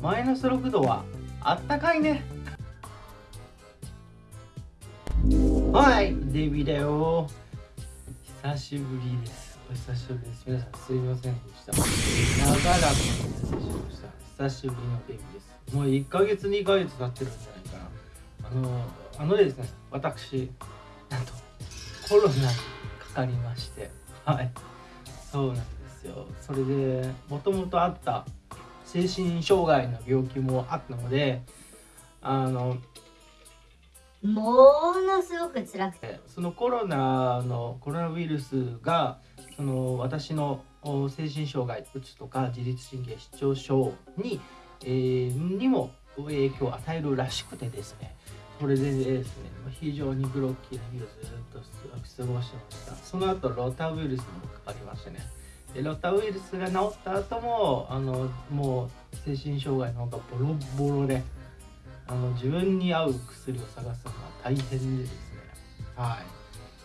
マイナス6度はあったかいね。はいデビだよ。久しぶりです。お久しぶりです。皆さんすいませんでした。長らくお待たせしました。久しぶりのデビです。もう1ヶ月2ヶ月経ってるんじゃないかな。あのあのですね私なんとコロナにかかりまして。はい。そうなんですよ。それでもともとあった精神障害の病気もあったのであのものすごく辛くて。そのコロナのコロナウイルスがその私の精神障害うつとか自律神経失調症に,、えー、にも影響を与えるらしくてですね。それでですね非常にグロッキーな日をずっと過ごしてました。その後ロタウイルスにもかかりましてねでロタウイルスが治った後もあのもう精神障害の方がボロボロであの自分に合う薬を探すのは大変でですね。はい。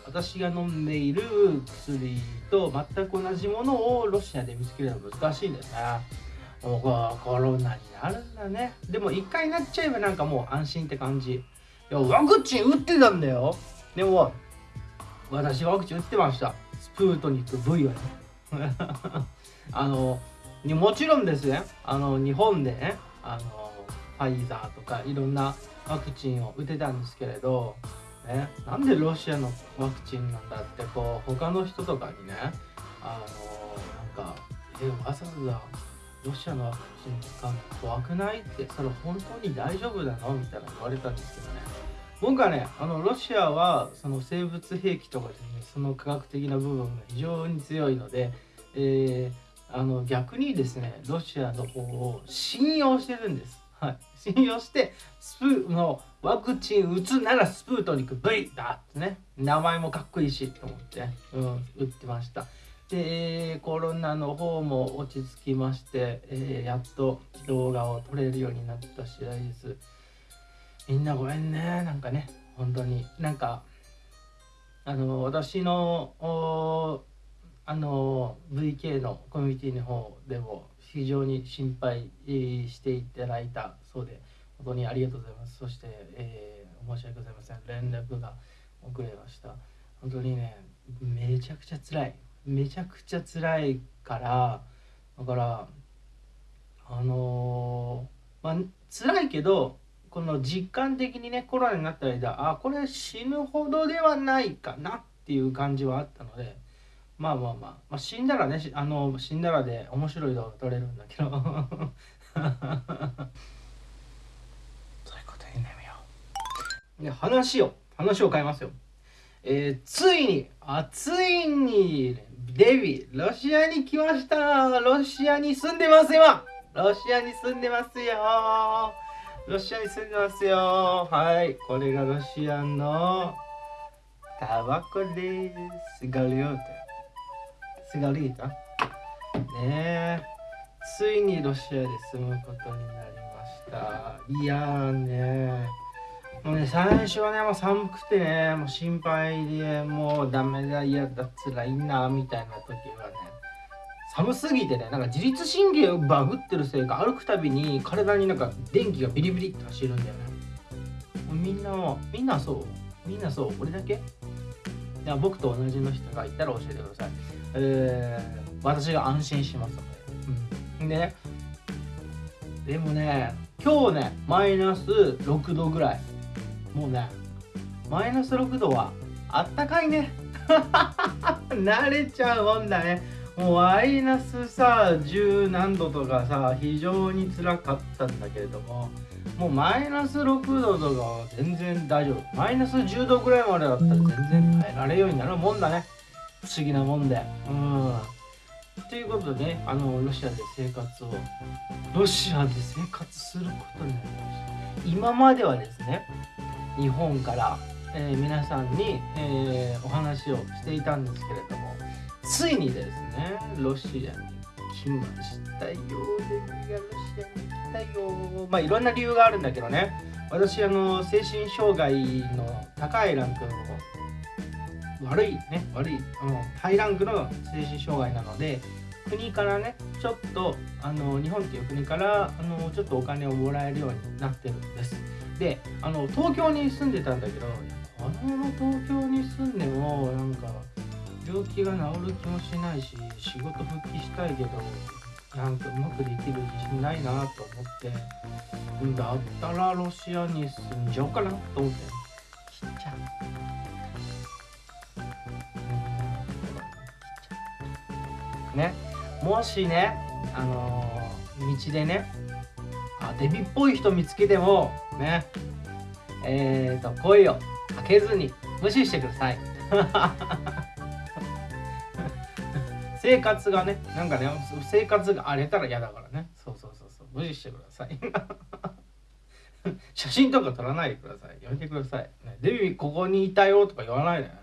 私が飲んでいる薬と全く同じものをロシアで見つけるのは難しいんですねもうコロナになるんだね。でも一回なっちゃえばなんかもう安心って感じ。いやワクチン打ってたんだよ。でも私ワクチン打ってました。スプートニック V はね あのもちろんですねあの日本でねあのファイザーとかいろんなワクチンを打てたんですけれど、ね、なんでロシアのワクチンなんだってこう他の人とかにねあのなんか「えわざわざロシアのワクチン使うの怖くない?」ってそれ本当に大丈夫なの？みたいな言われたんですけどね僕はねあのロシアはその生物兵器とかですねその科学的な部分が非常に強いので、えー、あの逆にですねロシアの方を信用してるんです。はい、信用してスプーのワクチン打つならスプートニク V だってね。名前もかっこいいしと思って、うん、打ってました。でコロナの方も落ち着きまして、えー、やっと動画を撮れるようになった次第です。みんなごめんね。なんかね本当に。なんかあの私のあの VK のコミュニティの方でも非常に心配していただいたそうで本当にありがとうございます。そして、えー、申し訳ございません。連絡が遅れました。本当にねめちゃくちゃ辛い。めちゃくちゃ辛いからだからあのー、まあ辛いけどこの実感的にねコロナになった間あこれ死ぬほどではないかなっていう感じはあったのでまあまあまあ、まあ、死んだらねあの死んだらで面白い動画撮れるんだけど。そういうことにねみよう。で話を話を変えますよ。えー、ついにあついにデビロシアに来ました。ロシアに住んでます今ロシアに住んでますよ。ロシアに住んでますよ。はいこれがロシアのタバコです。ガリオーテスガリータねついにロシアで住むことになりました。いやーね。もうね最初はねもう寒くてねもう心配でもうダメだ嫌だつらいなみたいな時はね寒すぎてねなんか自律神経をバグってるせいか歩くたびに体になんか電気がビリビリって走るんだよね。みんなみんなそう。みんなそう。俺だけ？や僕と同じの人がいたら教えてください。えー、私が安心しますので、うん、でねでもね今日ねマイナス6度ぐらい。もうねマイナス6度はあったかいね。慣れちゃうもんだね。もうマイナスさ10何度とかさ非常につらかったんだけれどももうマイナス6度とかは全然大丈夫マイナス10度ぐらいまでだったら全然耐えられるようになるもんだね不思議なもんで。うん。ということでね、あの、ロシアで生活を、ロシアで生活することになりました。今まではですね、日本から、えー、皆さんに、えー、お話をしていたんですけれども、ついにですね、ロシアに来ましたよ。レミがロシアに来たよ。まあ、いろんな理由があるんだけどね、私、あの、精神障害の高いランクの悪いね悪い、うん、ハイランクの精神障害なので国からねちょっとあの日本っていう国からあのちょっとお金をもらえるようになってるんですであの東京に住んでたんだけどこのまま東京に住んでもなんか病気が治る気もしないし仕事復帰したいけどなんかうまくできる自信ないなと思ってうんだったらロシアに住んじゃおうかなと思って。ちっちゃうん。ね。もしねあのー道でねあデビっぽい人見つけてもね。えー、と声をかけずに無視してください 生活がねなんかね生活が荒れたら嫌だからね。そうそうそうそう。無視してください。写真とか撮らないでください。やめてください、ね、デビューここにいたよとか言わないで、ね、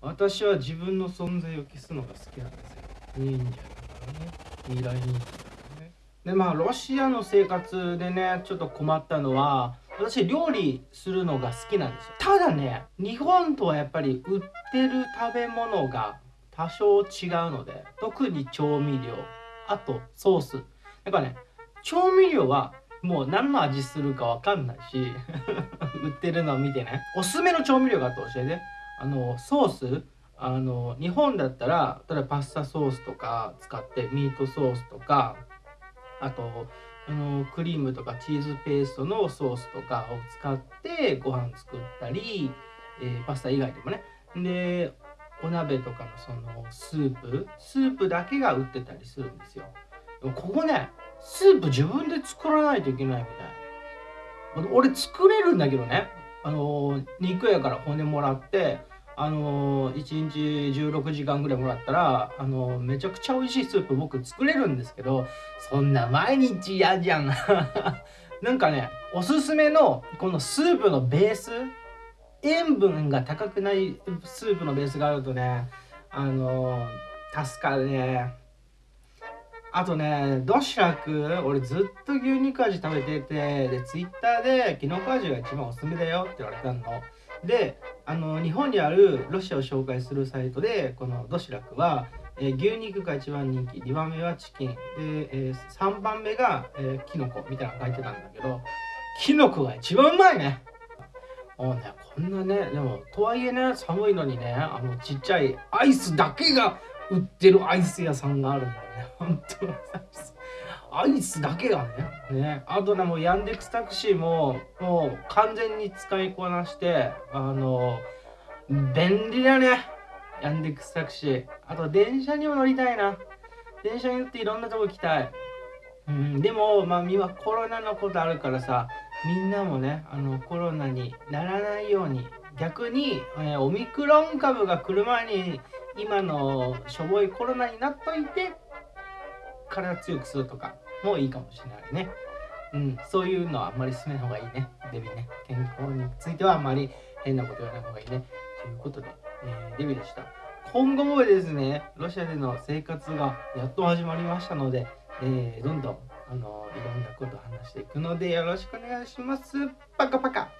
私は自分の存在を消すのが好きなんですよ。忍者だからね。未来忍者だからね。でまあロシアの生活でねちょっと困ったのは私料理するのが好きなんですよ。ただね日本とはやっぱり売ってる食べ物が多少違うので特に調味料あとソース。やっぱね調味料はもう何の味するかわかんないし 売ってるのを見てね。おすすめの調味料があって教えて。あのソース。あの日本だったら例えばパスタソースとか使ってミートソースとかあとあのクリームとかチーズペーストのソースとかを使ってご飯作ったり、えー、パスタ以外でもね。でお鍋とかのそのスープスープだけが売ってたりするんですよ。でもここねスープ自分で作らないといけないみたい。な俺作れるんだけどね。あの肉屋から骨もらってあの1日16時間ぐらいもらったらあのめちゃくちゃ美味しいスープ僕作れるんですけどそんな毎日嫌じゃん。なんかねおすすめのこのスープのベース塩分が高くないスープのベースがあるとねあの助かるね。あとねドシラク俺ずっと牛肉味食べててでツイッターでキノコ味が一番おすすめだよって言われたの。であの日本にあるロシアを紹介するサイトでこのドシラクは、えー、牛肉が一番人気2番目はチキン。で、えー、3番目が、えー、キノコみたいなの書いてたんだけどキノコが一番うまいね。もうねんなねでもとはいえね寒いのにねあのちっちゃいアイスだけが売ってるアイス屋さんがあるんだよね 本当アイスだけがね。ね。あとね、もうヤンデックスタクシーも、もう完全に使いこなして、あの、便利だね。ヤンデックスタクシー。あと電車にも乗りたいな。電車に乗っていろんなとこ行きたい。うん、でも、まあ、今コロナのことあるからさ、みんなもね、あの、コロナにならないように、逆に、えー、オミクロン株が来る前に、今のしょぼいコロナになっといて、体強くするとかもいいかもしれないね。うん、そういうのはあんまり進めない方がいいね。デビね。健康についてはあんまり変なこと言わない方がいいね。ということで、えー、デビでした。今後もですね、ロシアでの生活がやっと始まりましたので、えー、どんどんあのいろんなことを話していくのでよろしくお願いします。パカパカ